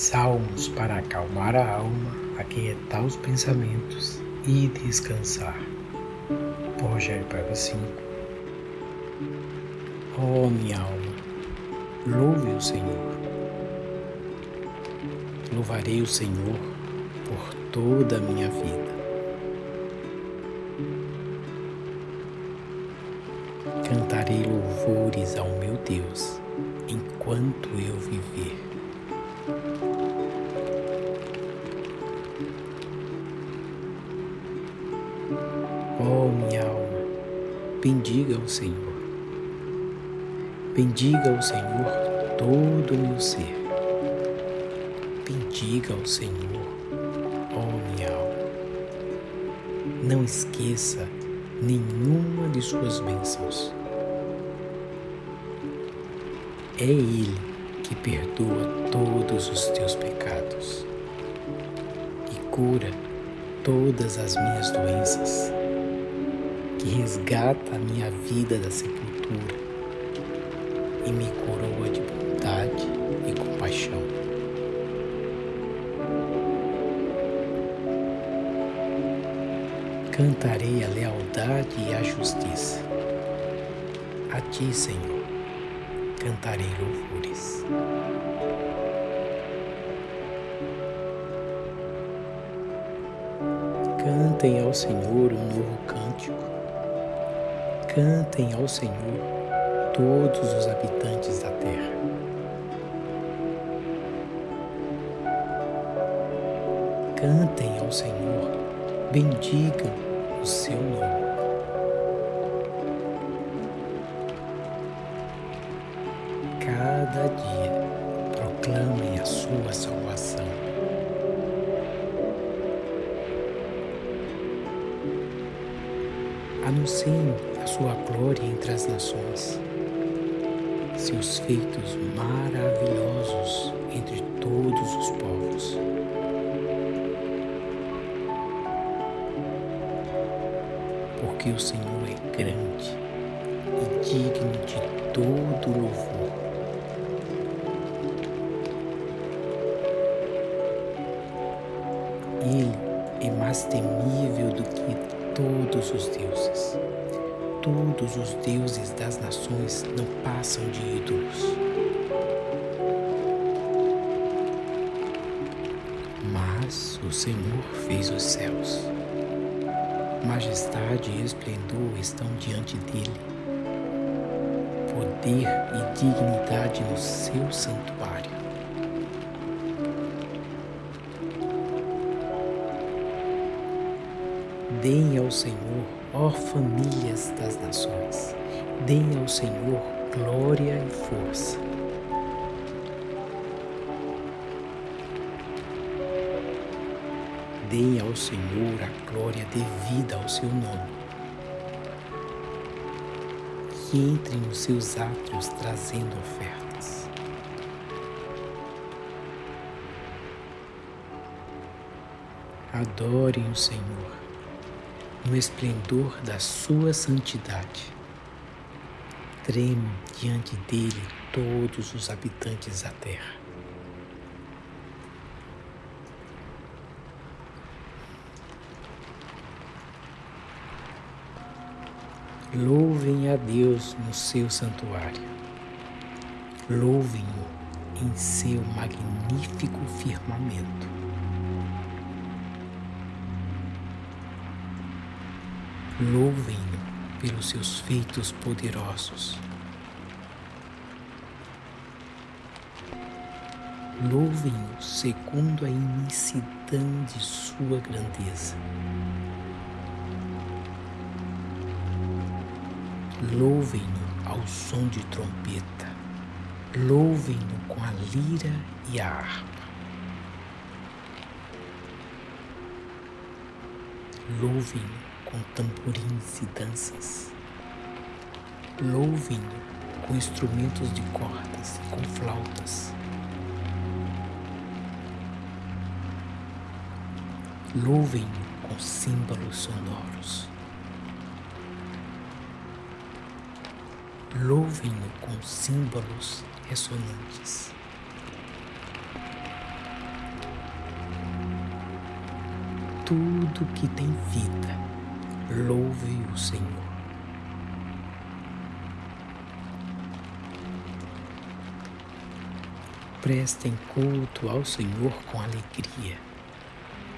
Salmos para acalmar a alma, aquietar os pensamentos e descansar. Por Rogério Paiva 5. Oh, minha alma, louve o Senhor. Louvarei o Senhor por toda a minha vida. Cantarei louvores ao meu Deus enquanto eu viver. Bendiga o Senhor. Bendiga o Senhor todo o meu ser. Bendiga o Senhor, oh minha alma. Não esqueça nenhuma de suas bênçãos. É Ele que perdoa todos os teus pecados e cura todas as minhas doenças que resgata a minha vida da sepultura e me coroa de bondade e compaixão. Cantarei a lealdade e a justiça. A ti, Senhor, cantarei louvores. Cantem ao Senhor um novo cântico Cantem ao Senhor todos os habitantes da terra. Cantem ao Senhor, bendigam o seu nome. Seus feitos maravilhosos não passam de ídolos. Mas o Senhor fez os céus. Majestade e esplendor estão diante dele. Poder e dignidade no seu santuário. Deem ao Senhor, ó famílias das nações, deem ao Senhor glória e força. Deem ao Senhor a glória devida ao seu nome. Que entrem nos seus átrios trazendo ofertas. Adorem o Senhor no esplendor da sua santidade. Tremem diante dele todos os habitantes da terra. Louvem a Deus no seu santuário. Louvem-o em seu magnífico firmamento. Louvem-no pelos seus feitos poderosos. Louvem-no segundo a imensidão de sua grandeza. Louvem-no ao som de trompeta. Louvem-no com a lira e a harpa. Louvem-no com tamborins e danças. Louvem com instrumentos de cordas e com flautas. Louvem com símbolos sonoros. Louvem-no com símbolos ressonantes. Tudo que tem vida louve o Senhor. Prestem culto ao Senhor com alegria.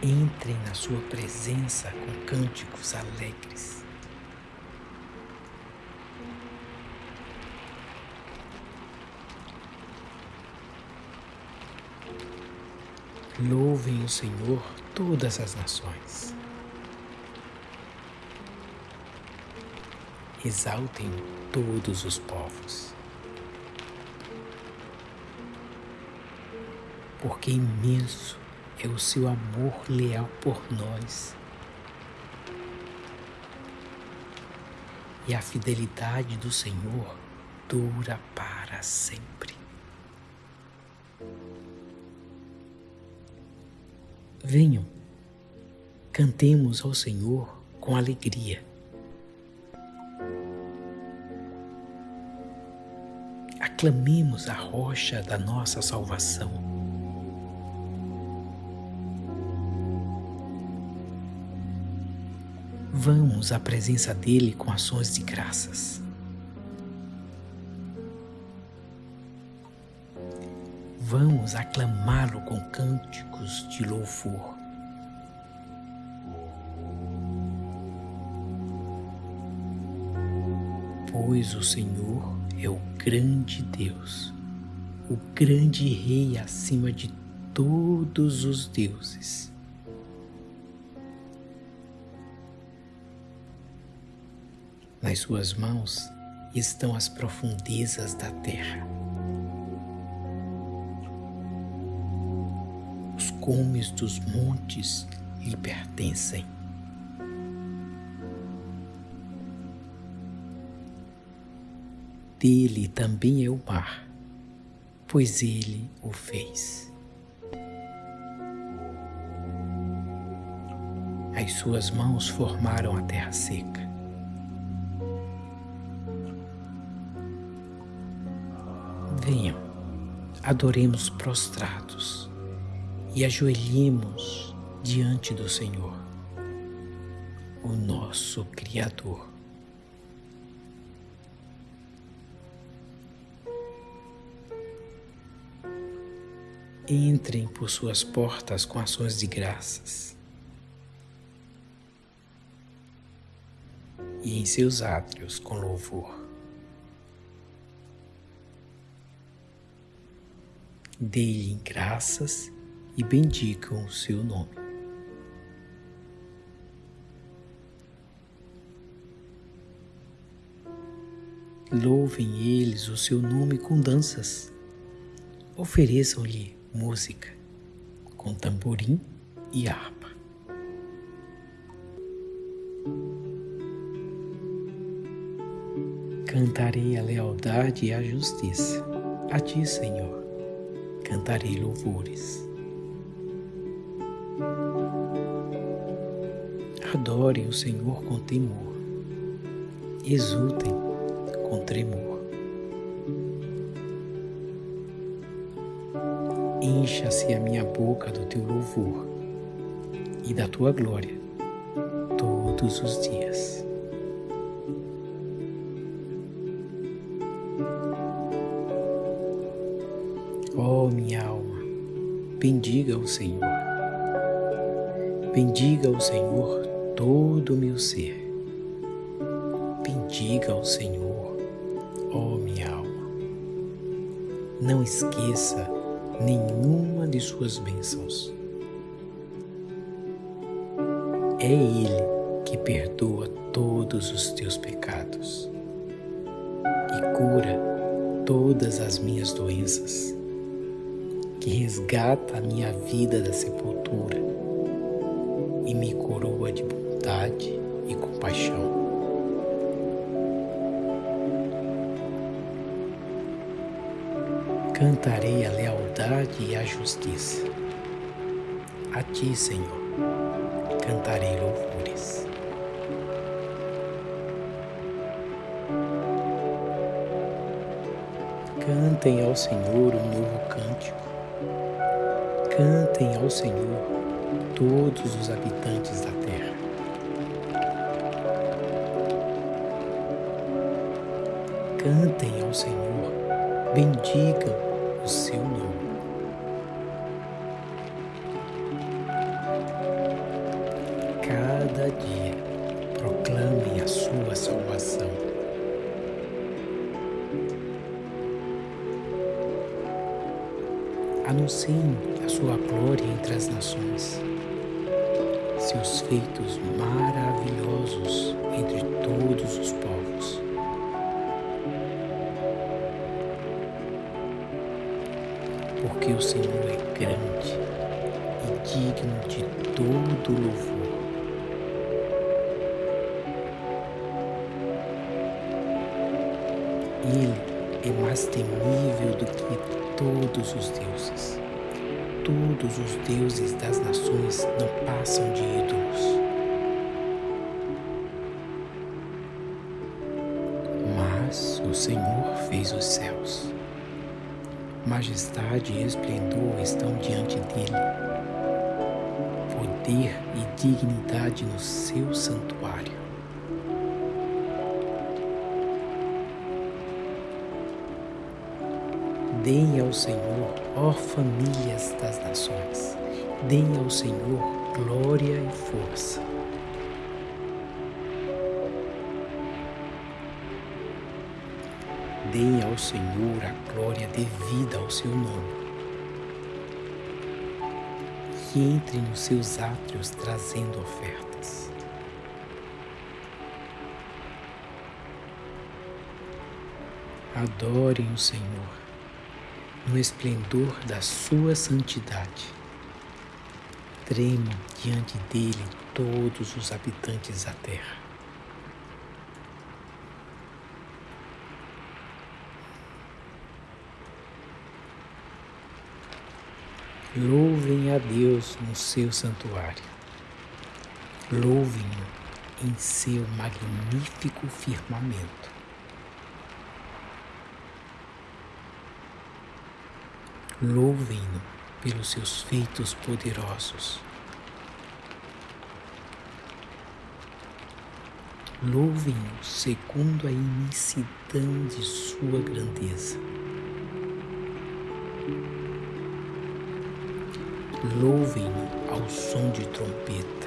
Entrem na sua presença com cânticos alegres. Louvem o Senhor todas as nações. Exaltem todos os povos. porque imenso é o seu amor leal por nós. E a fidelidade do Senhor dura para sempre. Venham, cantemos ao Senhor com alegria. Aclamemos a rocha da nossa salvação. Vamos à presença dele com ações de graças. Vamos aclamá-lo com cânticos de louvor. Pois o Senhor é o grande Deus, o grande Rei acima de todos os deuses. Nas suas mãos estão as profundezas da terra. Os cumes dos montes lhe pertencem. Dele também é o mar, pois ele o fez. As suas mãos formaram a terra seca. Venham, adoremos prostrados e ajoelhemos diante do Senhor, o nosso Criador. Entrem por suas portas com ações de graças e em seus átrios com louvor. Deem graças e bendigam o seu nome. Louvem eles o seu nome com danças. Ofereçam-lhe música com tamborim e harpa. Cantarei a lealdade e a justiça a ti, Senhor cantarei louvores. Adorem o Senhor com temor, exultem com tremor. Encha-se a minha boca do teu louvor e da tua glória todos os dias. Oh, minha alma, bendiga o Senhor. Bendiga o Senhor todo o meu ser. Bendiga o Senhor, oh, minha alma. Não esqueça nenhuma de suas bênçãos. É Ele que perdoa todos os teus pecados e cura todas as minhas doenças que resgata a minha vida da sepultura e me coroa de bondade e compaixão. Cantarei a lealdade e a justiça. A ti, Senhor, cantarei louvores. Cantem ao Senhor um novo cântico Cantem ao Senhor todos os habitantes da terra. Cantem ao Senhor, bendigam o seu nome. Cada dia proclamem a sua salvação. Anunciem a sua glória entre as nações, seus feitos maravilhosos entre todos os povos. O Senhor é grande e digno de todo louvor. Ele é mais temível do que todos os deuses. Todos os deuses das nações não passam de ídolos. Mas o Senhor fez os céus. Majestade e esplendor estão diante dele. Poder e dignidade no seu santuário. Deem ao Senhor, ó famílias das nações, deem ao Senhor glória e força. Deem ao Senhor a glória devida ao seu nome. Que entre nos seus átrios trazendo ofertas. Adorem o Senhor no esplendor da sua santidade. Tremam diante dele todos os habitantes da terra. Louvem a Deus no seu santuário. Louvem-no em seu magnífico firmamento. Louvem-no pelos seus feitos poderosos. Louvem-no segundo a imensidão de sua grandeza. Louvem-no ao som de trompeta.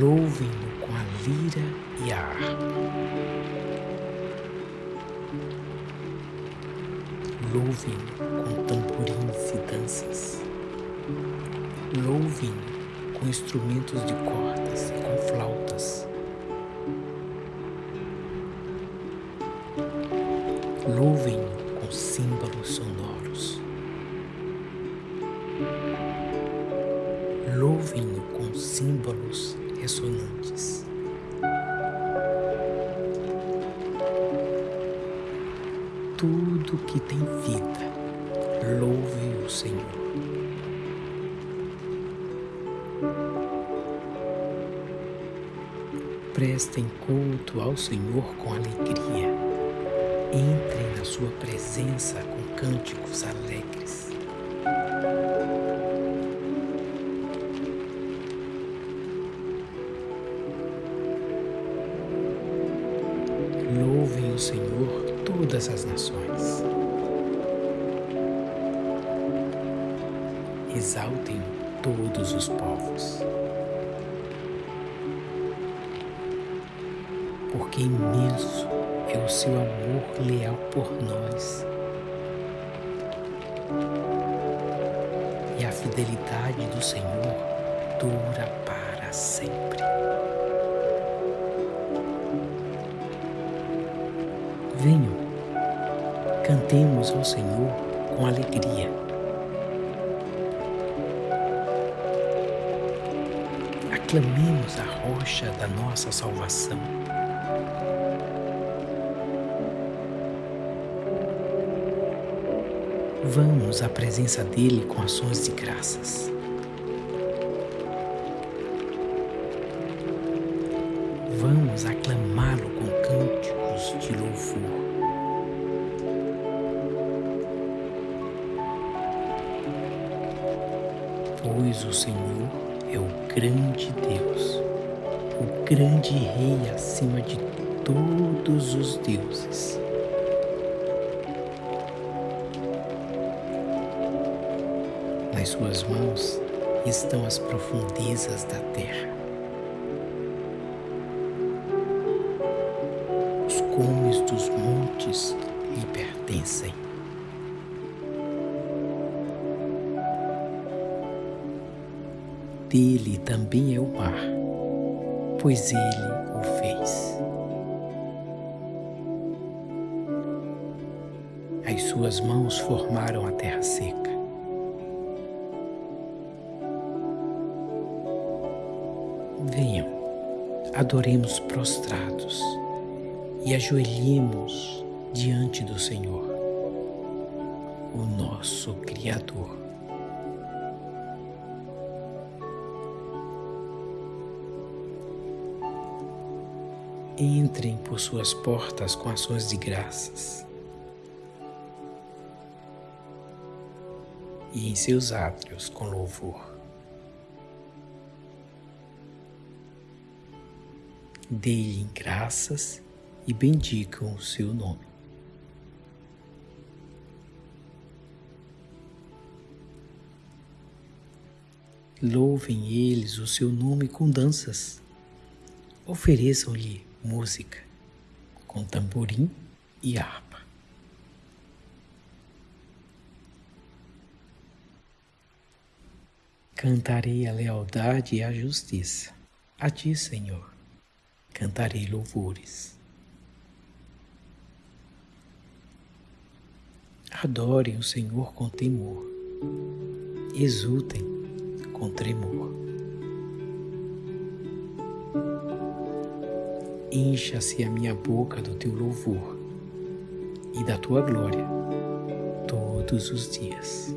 Louvem-no com a lira e a harpa. Louvem com tamborins e danças. Louvem com instrumentos de cordas e com flautas. Louvem Louvem com símbolos ressonantes. tudo que tem vida, louve o Senhor. Prestem culto ao Senhor com alegria. Entrem na sua presença com cânticos alegres. Exaltem todos os povos. Porque imenso é o seu amor leal por nós. E a fidelidade do Senhor dura para sempre. Venham, cantemos ao Senhor com alegria. Aclamemos a rocha da nossa salvação. Vamos à presença dEle com ações de graças. Vamos aclamá-lo com cânticos de louvor. Pois o Senhor é o grande Deus, o grande Rei acima de todos os deuses. Nas suas mãos estão as profundezas da terra. Os cumes dos montes lhe pertencem. Dele também é o mar, pois ele o fez. As suas mãos formaram a terra seca. Venham, adoremos prostrados e ajoelhemos diante do Senhor, o nosso Criador. Entrem por suas portas com ações de graças e em seus átrios com louvor. Deem graças e bendigam o seu nome. Louvem eles o seu nome com danças. Ofereçam-lhe música com tamborim e harpa. Cantarei a lealdade e a justiça. A ti, Senhor cantarei louvores. Adorem o Senhor com temor, exultem com tremor. Encha-se a minha boca do teu louvor e da tua glória todos os dias.